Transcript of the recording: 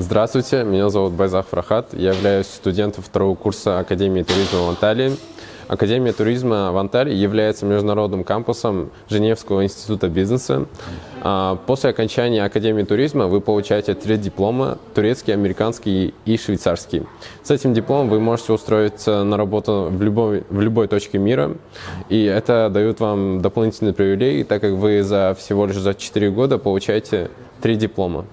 Здравствуйте, меня зовут Байзах Фрахат. Я являюсь студентом второго курса Академии туризма в Анталии. Академия туризма в Анталии является международным кампусом Женевского института бизнеса. А, после окончания Академии туризма вы получаете три диплома – турецкий, американский и швейцарский. С этим дипломом вы можете устроиться на работу в любой, в любой точке мира, и это дает вам дополнительные привилегии, так как вы за всего лишь за 4 года получаете три диплома.